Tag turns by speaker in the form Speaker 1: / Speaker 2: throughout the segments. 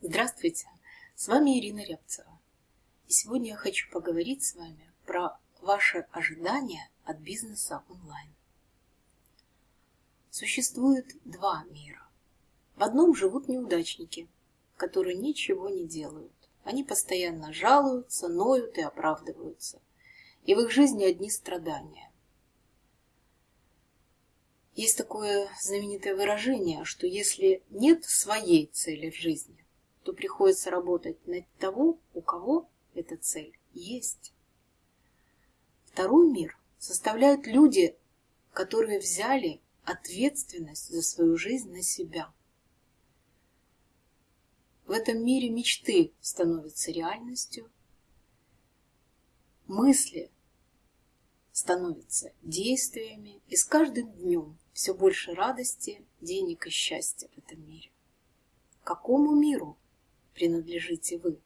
Speaker 1: Здравствуйте, с вами Ирина Рябцева. И сегодня я хочу поговорить с вами про ваши ожидания от бизнеса онлайн. Существует два мира. В одном живут неудачники, которые ничего не делают. Они постоянно жалуются, ноют и оправдываются. И в их жизни одни страдания. Есть такое знаменитое выражение, что если нет своей цели в жизни, то приходится работать на того, у кого эта цель есть. Второй мир составляют люди, которые взяли ответственность за свою жизнь на себя. В этом мире мечты становятся реальностью, мысли становятся действиями, и с каждым днем все больше радости, денег и счастья в этом мире. Какому миру принадлежите вы?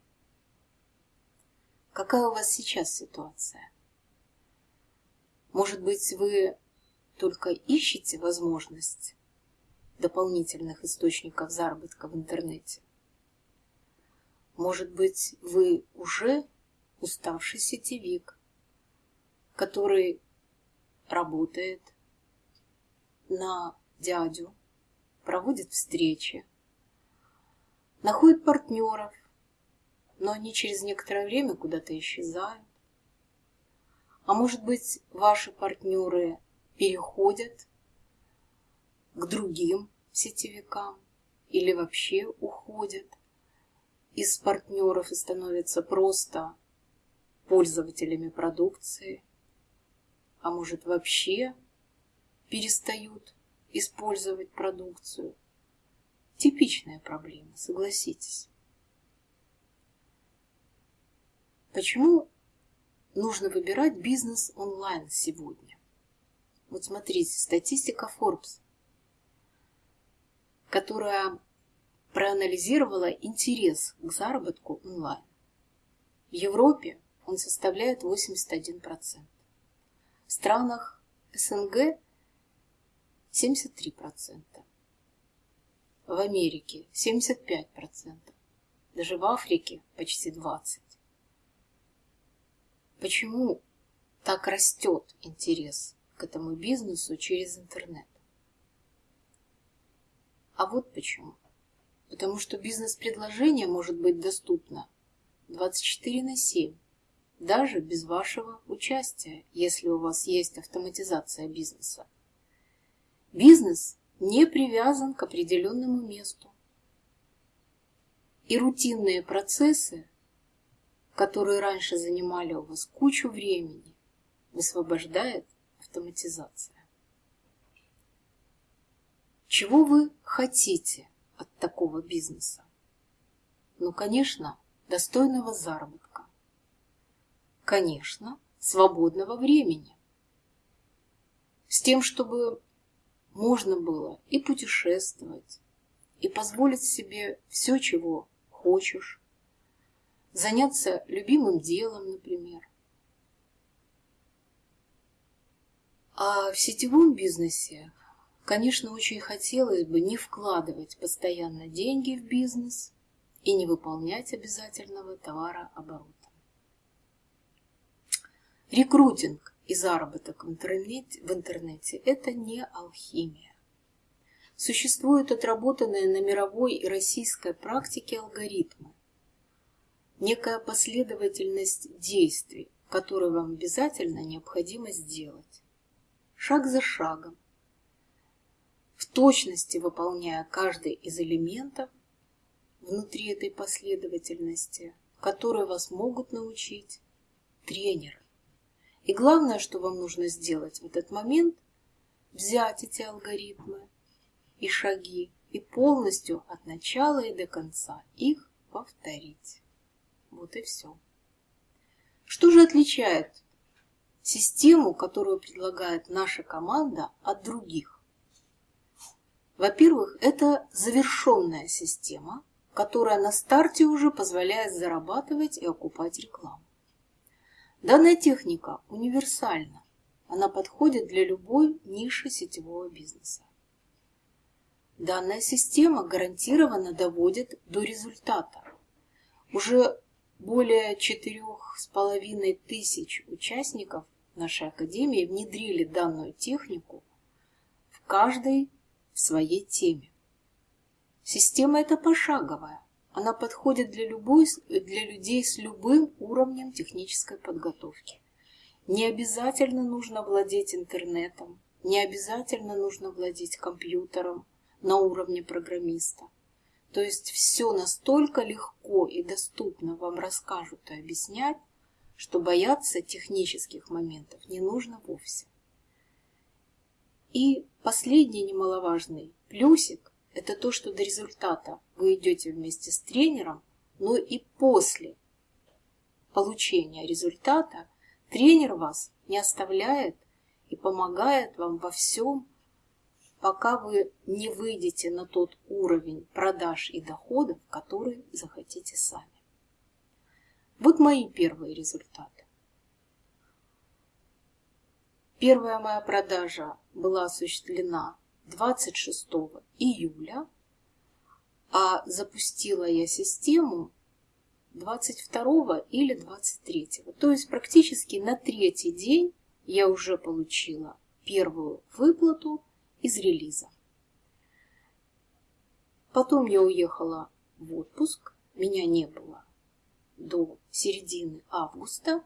Speaker 1: Какая у вас сейчас ситуация? Может быть, вы только ищете возможность дополнительных источников заработка в интернете? Может быть, вы уже уставший сетевик, который работает на дядю, проводит встречи, находит партнеров, но они через некоторое время куда-то исчезают. А может быть, ваши партнеры переходят к другим сетевикам или вообще уходят из партнеров и становятся просто пользователями продукции, а может вообще перестают использовать продукцию. Типичная проблема, согласитесь. Почему нужно выбирать бизнес онлайн сегодня? Вот смотрите, статистика Forbes, которая проанализировала интерес к заработку онлайн. В Европе он составляет 81%. В странах СНГ 73%. В Америке 75%. Даже в Африке почти 20%. Почему так растет интерес к этому бизнесу через интернет? А вот почему. Потому что бизнес-предложение может быть доступно 24 на 7, даже без вашего участия, если у вас есть автоматизация бизнеса. Бизнес не привязан к определенному месту. И рутинные процессы, которые раньше занимали у вас кучу времени, высвобождает автоматизация. Чего вы хотите от такого бизнеса? Ну, конечно, достойного заработка. Конечно, свободного времени. С тем, чтобы можно было и путешествовать, и позволить себе все, чего хочешь, заняться любимым делом, например. А в сетевом бизнесе, конечно, очень хотелось бы не вкладывать постоянно деньги в бизнес и не выполнять обязательного товарооборота. Рекрутинг и заработок в интернете, в интернете – это не алхимия. Существуют отработанные на мировой и российской практике алгоритмы, некая последовательность действий, которые вам обязательно необходимо сделать, шаг за шагом, в точности выполняя каждый из элементов внутри этой последовательности, которые вас могут научить тренеры. И главное, что вам нужно сделать в этот момент, взять эти алгоритмы и шаги и полностью от начала и до конца их повторить. Вот и все. Что же отличает систему, которую предлагает наша команда, от других? Во-первых, это завершенная система, которая на старте уже позволяет зарабатывать и окупать рекламу. Данная техника универсальна. Она подходит для любой ниши сетевого бизнеса. данная система гарантированно доводит до результата. Уже более четырех с половиной тысяч участников нашей Академии внедрили данную технику в каждой своей теме. Система эта пошаговая. Она подходит для, любой, для людей с любым уровнем технической подготовки. Не обязательно нужно владеть интернетом, не обязательно нужно владеть компьютером на уровне программиста. То есть все настолько легко и доступно вам расскажут и объяснять, что бояться технических моментов не нужно вовсе. И последний немаловажный плюсик – это то, что до результата вы идете вместе с тренером, но и после получения результата тренер вас не оставляет и помогает вам во всем, пока вы не выйдете на тот уровень продаж и доходов, который захотите сами. Вот мои первые результаты. Первая моя продажа была осуществлена 26 июля, а запустила я систему 22 или 23. То есть практически на третий день я уже получила первую выплату из релиза. Потом я уехала в отпуск, меня не было до середины августа.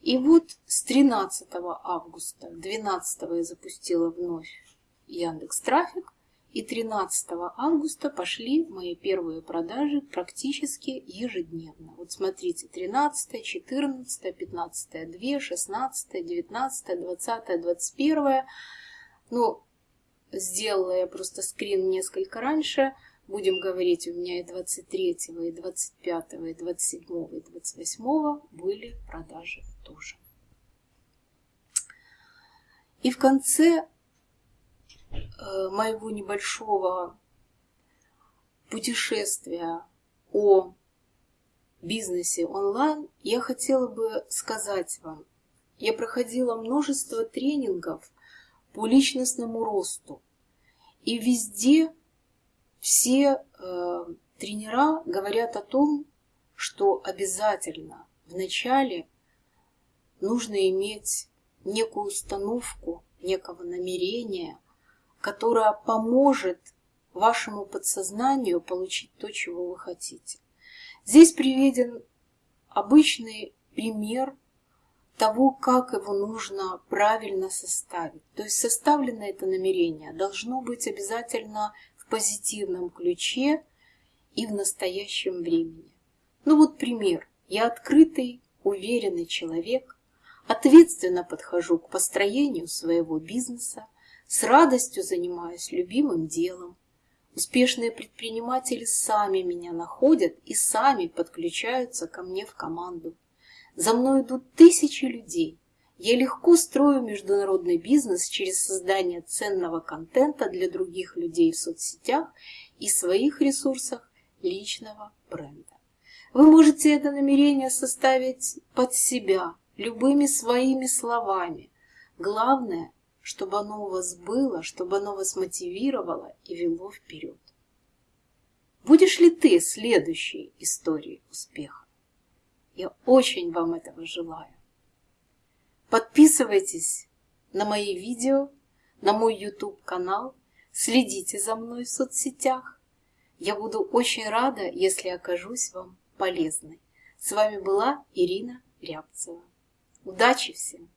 Speaker 1: И вот с 13 августа, 12 я запустила вновь Яндекс Трафик, и 13 августа пошли мои первые продажи практически ежедневно. Вот смотрите, 13, 14, 15, 2, 16, 19, 20, 21. Ну, сделала я просто скрин несколько раньше. Будем говорить, у меня и 23, и 25, и 27, и 28 были продажи тоже. И в конце моего небольшого путешествия о бизнесе онлайн я хотела бы сказать вам, я проходила множество тренингов по личностному росту. И везде все э, тренера говорят о том, что обязательно вначале нужно иметь некую установку, некого намерения, которая поможет вашему подсознанию получить то, чего вы хотите. Здесь приведен обычный пример того, как его нужно правильно составить. То есть составлено это намерение должно быть обязательно в позитивном ключе и в настоящем времени. Ну вот пример. Я открытый, уверенный человек, ответственно подхожу к построению своего бизнеса, с радостью занимаюсь любимым делом. Успешные предприниматели сами меня находят и сами подключаются ко мне в команду. За мной идут тысячи людей. Я легко строю международный бизнес через создание ценного контента для других людей в соцсетях и своих ресурсах личного бренда. Вы можете это намерение составить под себя любыми своими словами. Главное, чтобы оно у вас было, чтобы оно вас мотивировало и вело вперед. Будешь ли ты следующей историей успеха? Я очень вам этого желаю. Подписывайтесь на мои видео, на мой YouTube канал, следите за мной в соцсетях. Я буду очень рада, если окажусь вам полезной. С вами была Ирина Рябцева. Удачи всем!